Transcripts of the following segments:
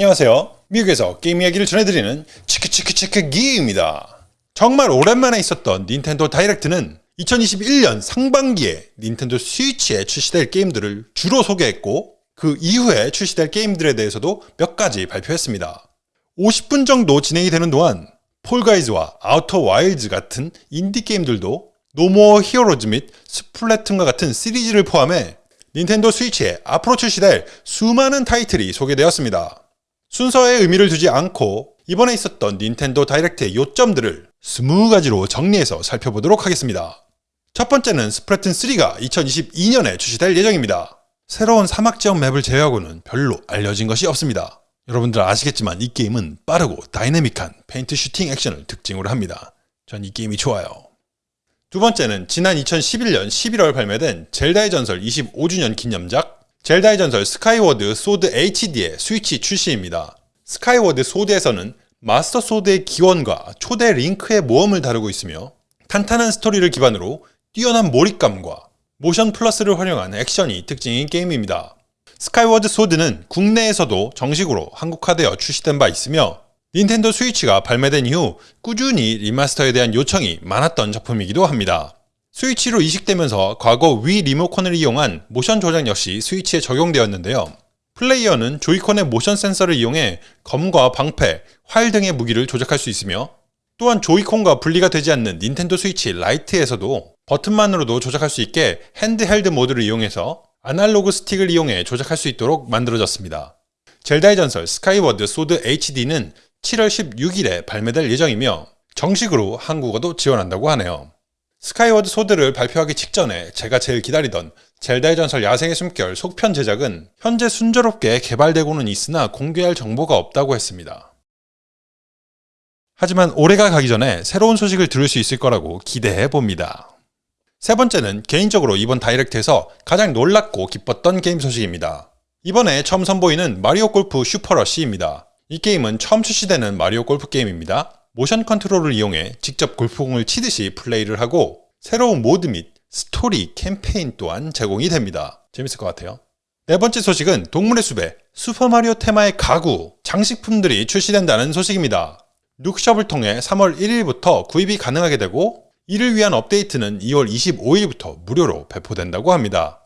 안녕하세요. 미국에서 게임 이야기를 전해드리는 치크치크치크 기입니다. 정말 오랜만에 있었던 닌텐도 다이렉트는 2021년 상반기에 닌텐도 스위치에 출시될 게임들을 주로 소개했고 그 이후에 출시될 게임들에 대해서도 몇 가지 발표했습니다. 50분 정도 진행이 되는 동안 폴가이즈와 아우터 와일즈 같은 인디 게임들도 노모어 히어로즈 및 스플래툰과 같은 시리즈를 포함해 닌텐도 스위치에 앞으로 출시될 수많은 타이틀이 소개되었습니다. 순서에 의미를 두지 않고 이번에 있었던 닌텐도 다이렉트의 요점들을 20가지로 정리해서 살펴보도록 하겠습니다. 첫 번째는 스플래툰 3가 2022년에 출시될 예정입니다. 새로운 사막 지역 맵을 제외하고는 별로 알려진 것이 없습니다. 여러분들 아시겠지만 이 게임은 빠르고 다이내믹한 페인트 슈팅 액션을 특징으로 합니다. 전 이 게임이 좋아요. 두 번째는 지난 2011년 11월 발매된 젤다의 전설 25주년 기념작 젤다의 전설 스카이워드 소드 HD의 스위치 출시입니다. 스카이워드 소드에서는 마스터 소드의 기원과 초대 링크의 모험을 다루고 있으며 탄탄한 스토리를 기반으로 뛰어난 몰입감과 모션 플러스를 활용한 액션이 특징인 게임입니다. 스카이워드 소드는 국내에서도 정식으로 한국화되어 출시된 바 있으며 닌텐도 스위치가 발매된 이후 꾸준히 리마스터에 대한 요청이 많았던 작품이기도 합니다. 스위치로 이식되면서 과거 위 리모컨을 이용한 모션 조작 역시 스위치에 적용되었는데요. 플레이어는 조이콘의 모션 센서를 이용해 검과 방패, 활 등의 무기를 조작할 수 있으며 또한 조이콘과 분리가 되지 않는 닌텐도 스위치 라이트에서도 버튼만으로도 조작할 수 있게 handheld 모드를 이용해서 아날로그 스틱을 이용해 조작할 수 있도록 만들어졌습니다. 젤다의 전설 스카이워드 소드 HD는 7월 16일에 발매될 예정이며 정식으로 한국어도 지원한다고 하네요. 스카이워드 소드를 발표하기 직전에 제가 제일 기다리던 젤다의 전설 야생의 숨결 속편 제작은 현재 순조롭게 개발되고는 있으나 공개할 정보가 없다고 했습니다. 하지만 올해가 가기 전에 새로운 소식을 들을 수 있을 거라고 기대해 봅니다. 세 번째는 개인적으로 이번 다이렉트에서 가장 놀랍고 기뻤던 게임 소식입니다. 이번에 처음 선보이는 마리오 골프 슈퍼러쉬입니다. 이 게임은 처음 출시되는 마리오 골프 게임입니다. 모션 컨트롤을 이용해 직접 골프공을 치듯이 플레이를 하고 새로운 모드 및 스토리, 캠페인 또한 제공이 됩니다. 재밌을 것 같아요. 네 번째 소식은 동물의 숲에 슈퍼마리오 테마의 가구, 장식품들이 출시된다는 소식입니다. Nook Shop을 통해 3월 1일부터 구입이 가능하게 되고 이를 위한 업데이트는 2월 25일부터 무료로 배포된다고 합니다.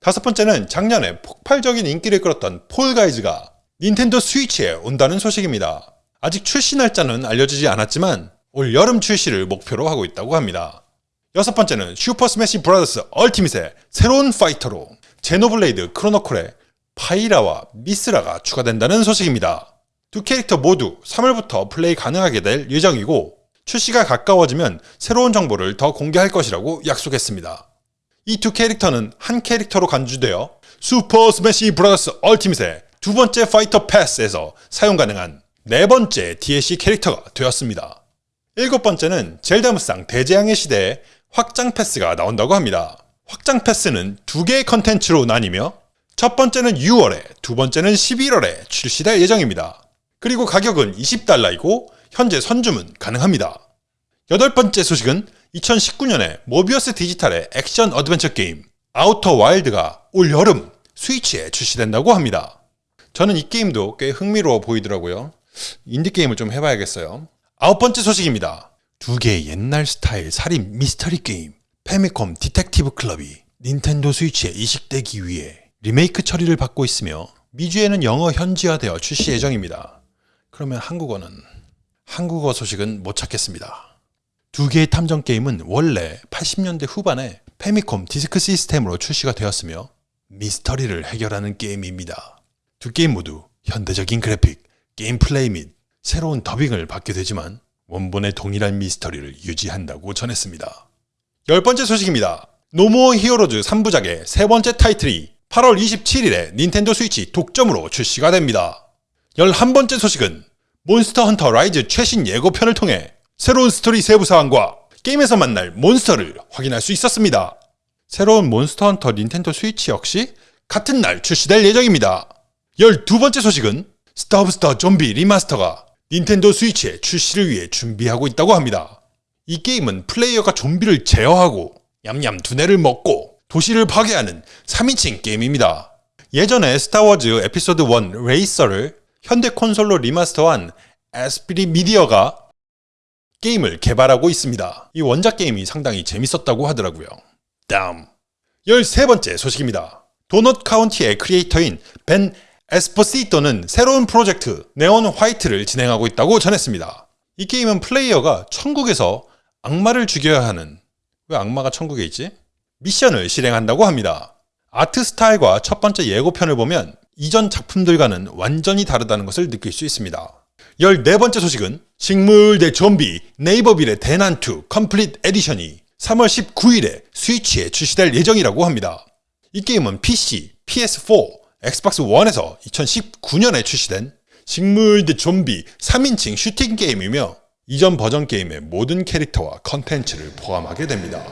다섯 번째는 작년에 폭발적인 인기를 끌었던 폴가이즈가 닌텐도 스위치에 온다는 소식입니다. 아직 출시 날짜는 알려지지 않았지만 올 여름 출시를 목표로 하고 있다고 합니다. 여섯 번째는 슈퍼 스매시 브라더스 얼티밋의 새로운 파이터로 제노블레이드 크로니클의 파이라와 미스라가 추가된다는 소식입니다. 두 캐릭터 모두 3월부터 플레이 가능하게 될 예정이고 출시가 가까워지면 새로운 정보를 더 공개할 것이라고 약속했습니다. 이 두 캐릭터는 한 캐릭터로 간주되어 슈퍼 스매시 브라더스 얼티밋의 두 번째 파이터 패스에서 사용 가능한 네 번째 DLC 캐릭터가 되었습니다. 일곱 번째는 젤다 무쌍 대재앙의 시대에 확장 패스가 나온다고 합니다. 확장 패스는 두 개의 컨텐츠로 나뉘며 첫 번째는 6월에, 두 번째는 11월에 출시될 예정입니다. 그리고 가격은 20달러이고 현재 선주문 가능합니다. 여덟 번째 소식은 2019년에 모비어스 디지털의 액션 어드벤처 게임 아우터 와일드가 올 여름 스위치에 출시된다고 합니다. 저는 이 게임도 꽤 흥미로워 보이더라고요. 인디게임을 좀 해봐야겠어요. 아홉 번째 소식입니다. 두 개의 옛날 스타일 살인 미스터리 게임 Famicom Detective Club이 닌텐도 스위치에 이식되기 위해 리메이크 처리를 받고 있으며 미주에는 영어 현지화되어 출시 예정입니다. 그러면 한국어는 한국어 소식은 못 찾겠습니다. 두 개의 탐정 게임은 원래 80년대 후반에 Famicom 디스크 시스템으로 출시가 되었으며 미스터리를 해결하는 게임입니다. 두 게임 모두 현대적인 그래픽, 게임 플레이 및 새로운 더빙을 받게 되지만 원본의 동일한 미스터리를 유지한다고 전했습니다. 열 번째 소식입니다. 노모어 히어로즈 3부작의 세 번째 타이틀이 8월 27일에 닌텐도 스위치 독점으로 출시가 됩니다. 11번째 소식은 몬스터 헌터 라이즈 최신 예고편을 통해 새로운 스토리 세부 사항과 게임에서 만날 몬스터를 확인할 수 있었습니다. 새로운 몬스터 헌터 닌텐도 스위치 역시 같은 날 출시될 예정입니다. 12번째 소식은 Stubbs the Zombie 리마스터가 닌텐도 스위치에 출시를 위해 준비하고 있다고 합니다. 이 게임은 플레이어가 좀비를 제어하고 얌얌 두뇌를 먹고 도시를 파괴하는 3인칭 게임입니다. 예전에 스타워즈 에피소드 1 레이서를 현대 콘솔로 리마스터한 Aspyr Media가 게임을 개발하고 있습니다. 이 원작 게임이 상당히 재밌었다고 하더라고요. 다음 13번째 소식입니다. 도넛 카운티의 크리에이터인 벤 에스포시토는 새로운 프로젝트 Neon White를 진행하고 있다고 전했습니다. 이 게임은 플레이어가 천국에서 악마를 죽여야 하는 왜 악마가 천국에 있지? 미션을 실행한다고 합니다. 아트 스타일과 첫 번째 예고편을 보면 이전 작품들과는 완전히 다르다는 것을 느낄 수 있습니다. 14번째 소식은 식물 대 좀비 네이버빌의 대난투 Complete Edition이 3월 19일에 스위치에 출시될 예정이라고 합니다. 이 게임은 PC, PS4, 엑스박스 1에서 2019년에 출시된 식물 대 좀비 3인칭 슈팅 게임이며 이전 버전 게임의 모든 캐릭터와 컨텐츠를 포함하게 됩니다.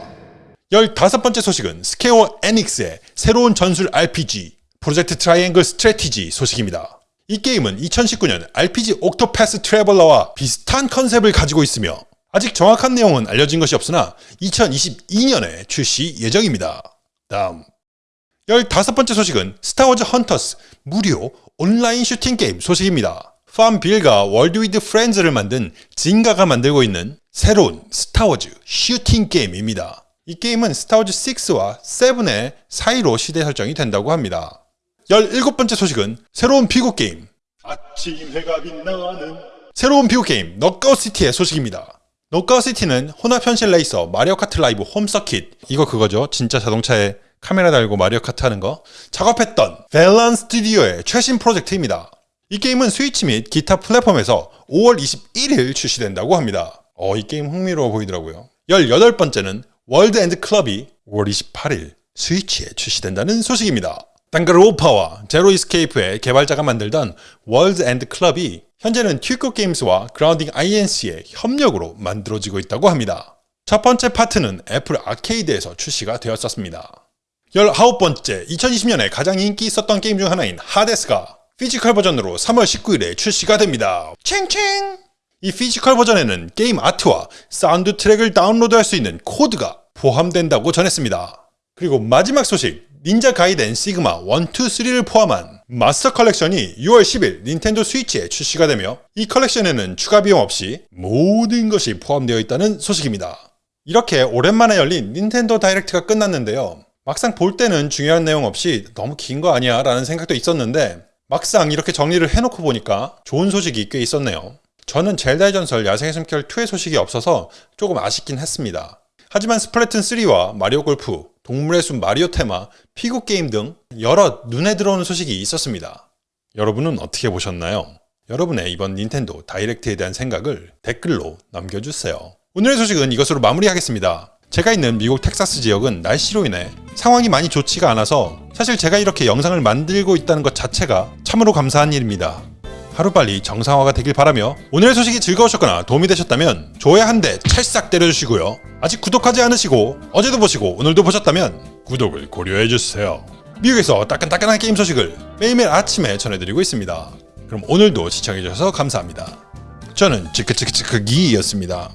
15번째 소식은 스퀘어 에닉스의 새로운 전술 RPG Project Triangle Strategy 소식입니다. 이 게임은 2019년 RPG 옥토패스 트래블러와 비슷한 컨셉을 가지고 있으며 아직 정확한 내용은 알려진 것이 없으나 2022년에 출시 예정입니다. 다음 15번째 소식은 스타워즈 헌터스 무료 온라인 슈팅 게임 소식입니다. FarmVille과 Words With Friends를 만든 Zynga가 만들고 있는 새로운 스타워즈 슈팅 게임입니다. 이 게임은 스타워즈 6와 7의 사이로 시대 설정이 된다고 합니다. 17번째 소식은 새로운 피구 게임 아침 해가 빛나는 새로운 피구 게임 Knockout City의 소식입니다. Knockout City는 혼합 현실 레이서 마리오 카트 라이브 홈 서킷 이거 그거죠. 진짜 자동차에 카메라 달고 마리오 카트 하는 거 작업했던 Velan 스튜디오의 최신 프로젝트입니다. 이 게임은 스위치 및 기타 플랫폼에서 5월 21일 출시된다고 합니다. 어, 이 게임 흥미로워 보이더라고요. 18번째는 World's End Club이 5월 28일 스위치에 출시된다는 소식입니다. 단간론파와 제로 이스케이프의 개발자가 만들던 월즈 엔드 클럽이 현재는 투쿄 게임스와 그라운딩 INC의 협력으로 만들어지고 있다고 합니다. 첫 번째 파트는 애플 아케이드에서 출시가 되었었습니다. 19번째, 2020년에 가장 인기 있었던 게임 중 하나인 하데스가 physical 버전으로 3월 19일에 출시가 됩니다. 챙챙! 이 physical 버전에는 게임 아트와 사운드 트랙을 다운로드할 수 있는 코드가 포함된다고 전했습니다. 그리고 마지막 소식, 닌자 가이덴 시그마 1, 2, 3를 포함한 마스터 컬렉션이 6월 10일 닌텐도 스위치에 출시가 되며 이 컬렉션에는 추가 비용 없이 모든 것이 포함되어 있다는 소식입니다. 이렇게 오랜만에 열린 닌텐도 다이렉트가 끝났는데요. 막상 볼 때는 중요한 내용 없이 너무 긴 거 아니야 라는 생각도 있었는데 막상 이렇게 정리를 해놓고 보니까 좋은 소식이 꽤 있었네요. 저는 젤다의 전설 야생의 숨결 2의 소식이 없어서 조금 아쉽긴 했습니다. 하지만 스플래툰 3와 마리오 골프, 동물의 숲 마리오 테마, 피구 게임 등 여러 눈에 들어오는 소식이 있었습니다. 여러분은 어떻게 보셨나요? 여러분의 이번 닌텐도 다이렉트에 대한 생각을 댓글로 남겨주세요. 오늘의 소식은 이것으로 마무리하겠습니다. 제가 있는 미국 텍사스 지역은 날씨로 인해 상황이 많이 좋지가 않아서 사실 제가 이렇게 영상을 만들고 있다는 것 자체가 참으로 감사한 일입니다. 하루빨리 정상화가 되길 바라며 오늘의 소식이 즐거우셨거나 도움이 되셨다면 좋아요 한 대 찰싹 때려주시고요. 아직 구독하지 않으시고 어제도 보시고 오늘도 보셨다면 구독을 고려해주세요. 미국에서 따끈따끈한 게임 소식을 매일매일 아침에 전해드리고 있습니다. 그럼 오늘도 시청해주셔서 감사합니다. 저는 찌크찌크찌크기였습니다.